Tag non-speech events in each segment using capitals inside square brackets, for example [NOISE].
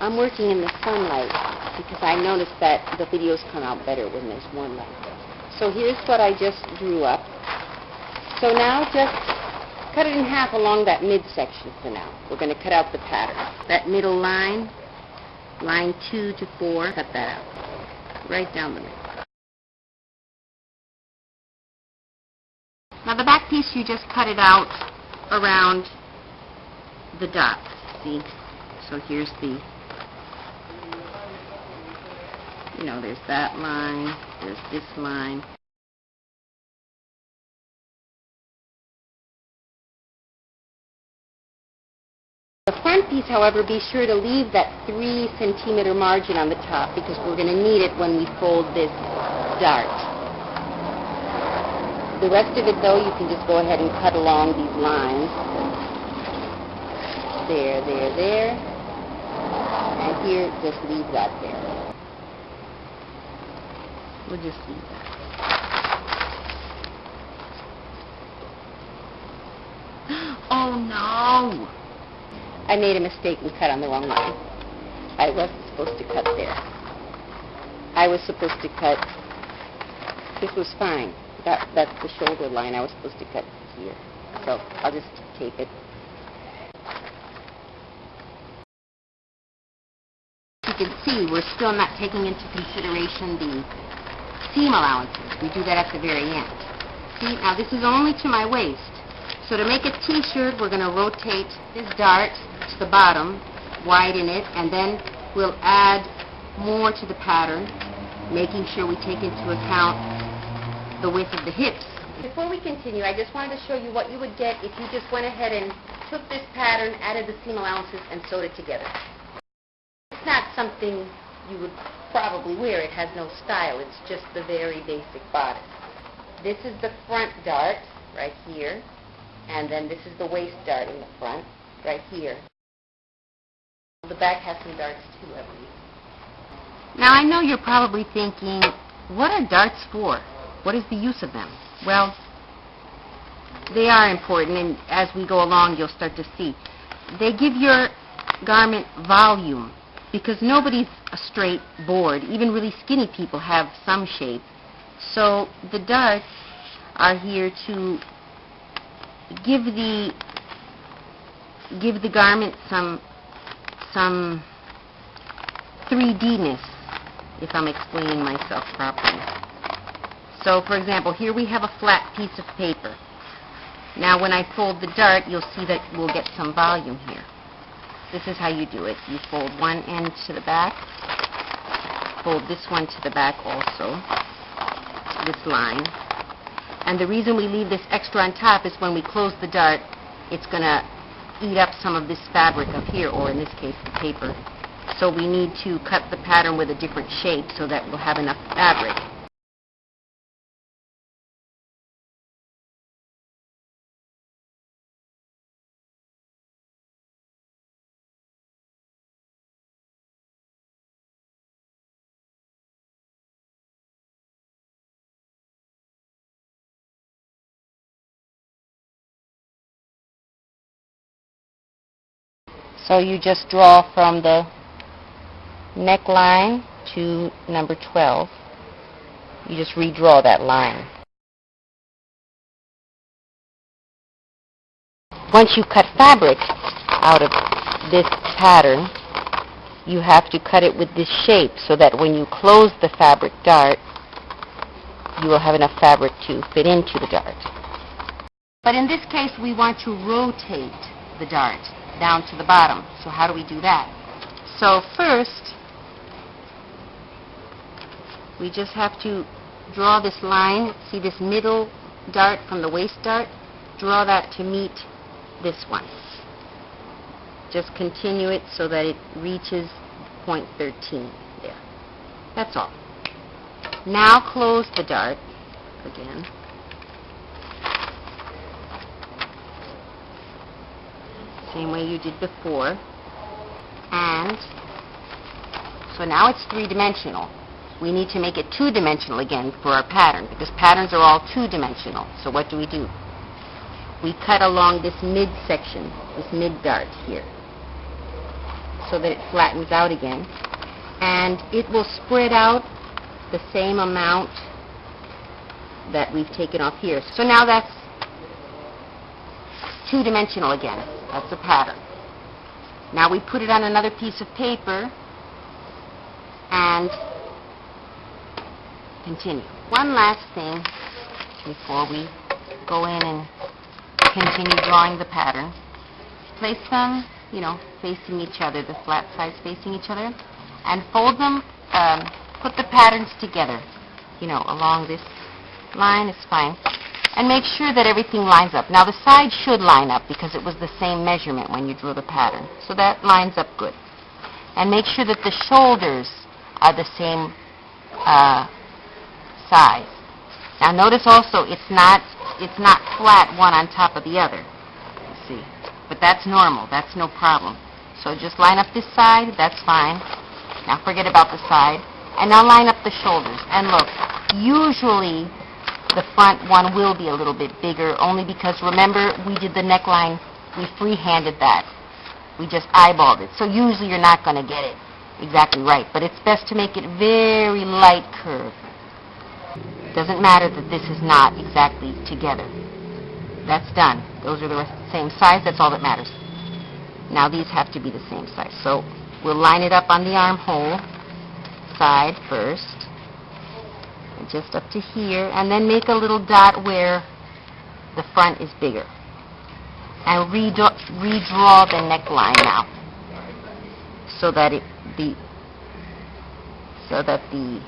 I'm working in the sunlight because I noticed that the videos come out better when there's one light. So here's what I just drew up. So now just cut it in half along that midsection for now. We're going to cut out the pattern. That middle line, line 2 to 4, cut that out. Right down the middle. Now the back piece, you just cut it out around the dot. See? So here's the, you know, there's that line, there's this line. The front piece, however, be sure to leave that 3 centimeter margin on the top because we're going to need it when we fold this dart. The rest of it, though, you can just go ahead and cut along these lines. There, there, there. And here, just leave that there. We'll just leave that. Oh, no! I made a mistake and cut on the wrong line. I wasn't supposed to cut there. I was supposed to cut... This was fine. That, that's the shoulder line. I was supposed to cut here. So I'll just tape it. You can see we're still not taking into consideration the seam allowances. We do that at the very end. See, now this is only to my waist. So to make a t-shirt, we're going to rotate this dart to the bottom, widen it, and then we'll add more to the pattern, making sure we take into account the width of the hips. Before we continue, I just wanted to show you what you would get if you just went ahead and took this pattern, added the seam allowances, and sewed it together. It's not something you would probably wear. It has no style. It's just the very basic bodice. This is the front dart, right here, and then this is the waist dart in the front, right here. The back has some darts too, I believe. Now, I know you're probably thinking, what are darts for? What is the use of them? Well, they are important, and as we go along, you'll start to see. They give your garment volume, because nobody's a straight board. Even really skinny people have some shape. So the darts are here to give the give the garment some some 3D-ness, if I'm explaining myself properly. So, for example, here we have a flat piece of paper. Now, when I fold the dart, you'll see that we'll get some volume here. This is how you do it. You fold one end to the back, fold this one to the back also, this line. And the reason we leave this extra on top is when we close the dart, it's going to eat up some of this fabric up here, or in this case, the paper. So we need to cut the pattern with a different shape so that we'll have enough fabric. So you just draw from the neckline to number 12. You just redraw that line. Once you cut fabric out of this pattern, you have to cut it with this shape so that when you close the fabric dart, you will have enough fabric to fit into the dart. But in this case, we want to rotate the dart down to the bottom. So how do we do that? So first, we just have to draw this line. See this middle dart from the waist dart? Draw that to meet this one. Just continue it so that it reaches point 13 there. That's all. Now close the dart again. Same way you did before. And so now it's three-dimensional. We need to make it two-dimensional again for our pattern because patterns are all two-dimensional. So what do we do? We cut along this midsection, this mid-dart here. so that it flattens out again. And it will spread out the same amount that we've taken off here. So now that's two-dimensional again. That's a pattern. Now we put it on another piece of paper and continue. One last thing before we go in and continue drawing the pattern. Place them, you know, facing each other, the flat sides facing each other, and fold them, um, put the patterns together, you know, along this line is fine. And make sure that everything lines up. Now the side should line up because it was the same measurement when you drew the pattern. So that lines up good. And make sure that the shoulders are the same uh, size. Now notice also it's not it's not flat one on top of the other. See. But that's normal. That's no problem. So just line up this side, that's fine. Now forget about the side. And now line up the shoulders. And look, usually the front one will be a little bit bigger, only because, remember, we did the neckline, we free-handed that. We just eyeballed it. So usually you're not going to get it exactly right, but it's best to make it very light curve. Doesn't matter that this is not exactly together. That's done. Those are the same size, that's all that matters. Now these have to be the same size. So we'll line it up on the armhole side first just up to here, and then make a little dot where the front is bigger. And redraw, redraw the neckline now, so that it the so that the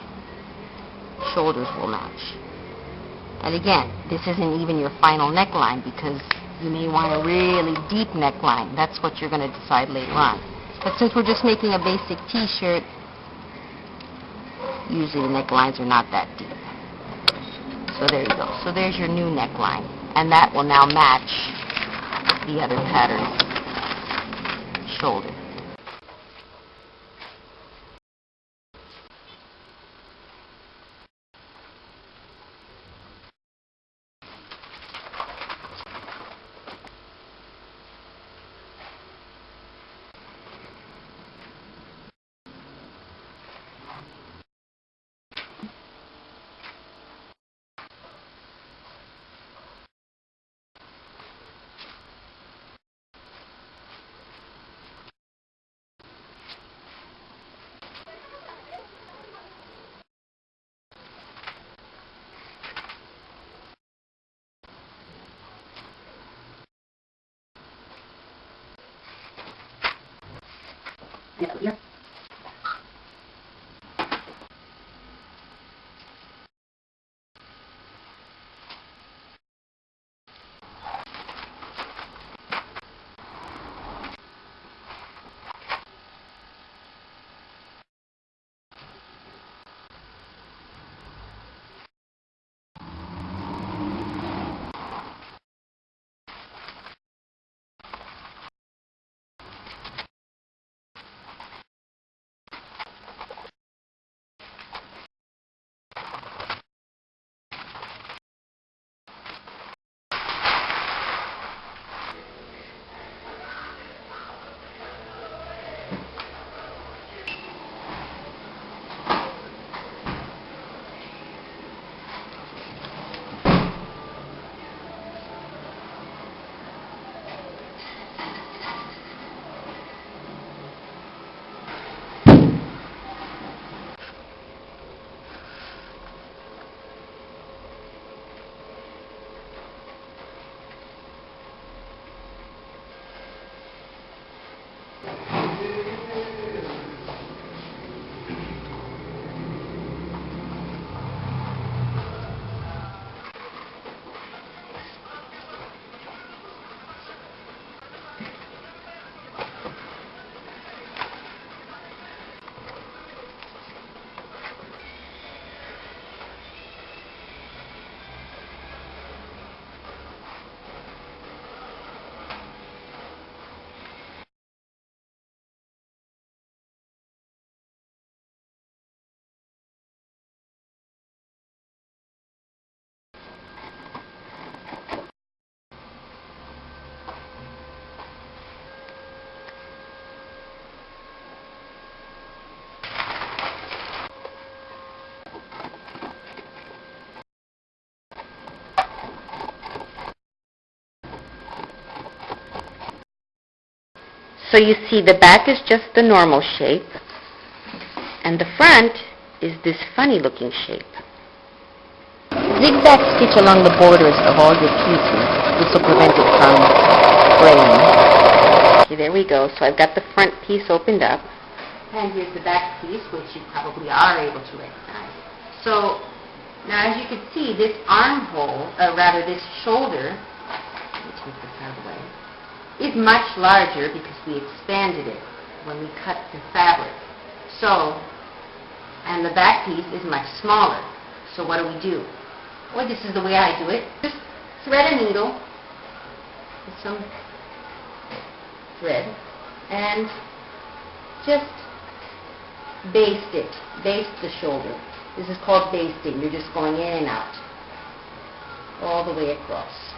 shoulders will match. And again, this isn't even your final neckline because you may want a really deep neckline. That's what you're going to decide later on. But since we're just making a basic t-shirt, usually the necklines are not that deep. So there you go. So there's your new neckline. And that will now match the other pattern shoulder. 对呀。So you see the back is just the normal shape, and the front is this funny looking shape. Zigzag stitch along the borders of all your pieces. This will prevent it from fraying. Okay, there we go. So I've got the front piece opened up. And here's the back piece, which you probably are able to recognize. So now as you can see, this armhole, or rather this shoulder, let me take this out of the way, is much larger because we expanded it when we cut the fabric. So, and the back piece is much smaller. So what do we do? Well, this is the way I do it. Just thread a needle with some thread and just baste it. Baste the shoulder. This is called basting. You're just going in and out all the way across.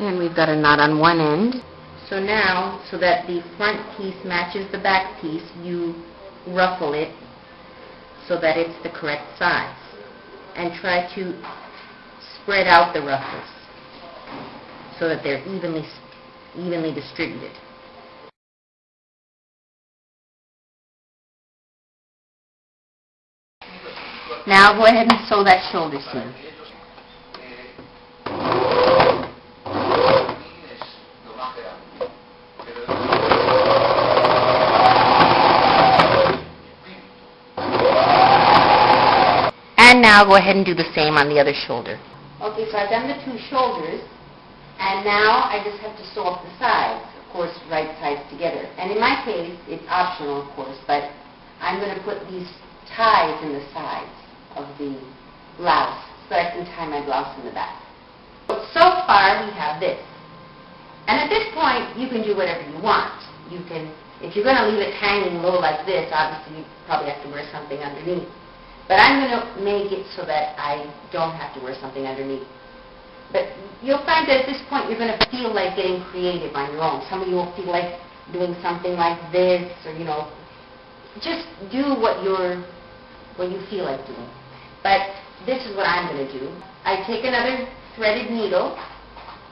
And we've got a knot on one end. So now, so that the front piece matches the back piece, you ruffle it so that it's the correct size. And try to spread out the ruffles so that they're evenly, evenly distributed. Now go ahead and sew that shoulder seam. And now go ahead and do the same on the other shoulder. Okay, so I've done the two shoulders, and now I just have to sew up the sides, of course, right sides together. And in my case, it's optional, of course, but I'm going to put these ties in the sides of the blouse so I can tie my blouse in the back. So far, we have this. And at this point, you can do whatever you want. You can, if you're going to leave it hanging low like this, obviously you probably have to wear something underneath. But I'm going to make it so that I don't have to wear something underneath. But you'll find that at this point you're going to feel like getting creative on your own. Some of you will feel like doing something like this or, you know, just do what you're, what you feel like doing. But this is what I'm going to do. I take another threaded needle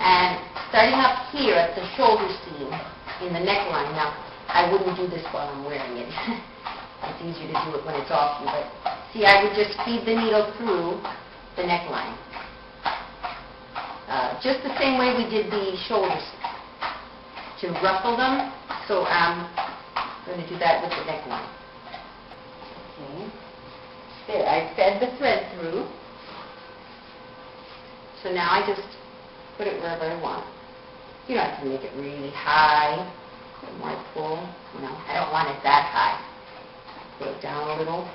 and starting up here at the shoulder seam in the neckline. Now, I wouldn't do this while I'm wearing it. [LAUGHS] it's easier to do it when it's off you, but See, I would just feed the needle through the neckline. Uh, just the same way we did the shoulders to ruffle them. So I'm going to do that with the neckline. Okay. There, I fed the thread through. So now I just put it wherever I want. You don't have to make it really high. The more pull, know, I don't want it that high. Put it down a little.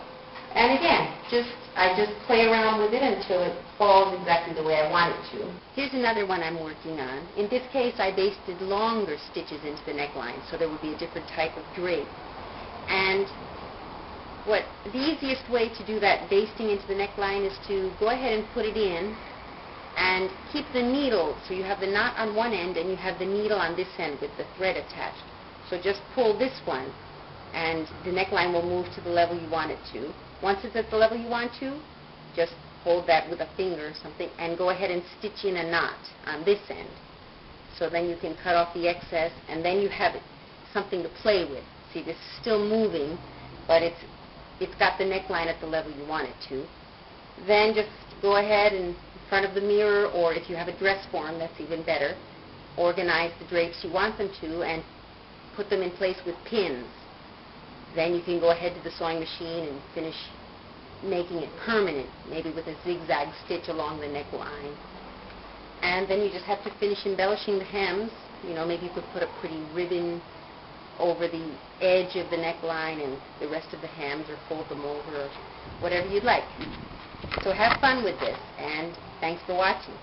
And again, just I just play around with it until it falls exactly the way I want it to. Here's another one I'm working on. In this case, I basted longer stitches into the neckline, so there would be a different type of drape. And what the easiest way to do that basting into the neckline is to go ahead and put it in and keep the needle, so you have the knot on one end and you have the needle on this end with the thread attached. So just pull this one and the neckline will move to the level you want it to. Once it's at the level you want to, just hold that with a finger or something and go ahead and stitch in a knot on this end. So then you can cut off the excess and then you have something to play with. See, this is still moving, but it's it's got the neckline at the level you want it to. Then just go ahead and in front of the mirror, or if you have a dress form, that's even better, organize the drapes you want them to and put them in place with pins. Then you can go ahead to the sewing machine and finish making it permanent, maybe with a zigzag stitch along the neckline. And then you just have to finish embellishing the hems. You know, maybe you could put a pretty ribbon over the edge of the neckline and the rest of the hems or fold them over or whatever you'd like. So have fun with this and thanks for watching.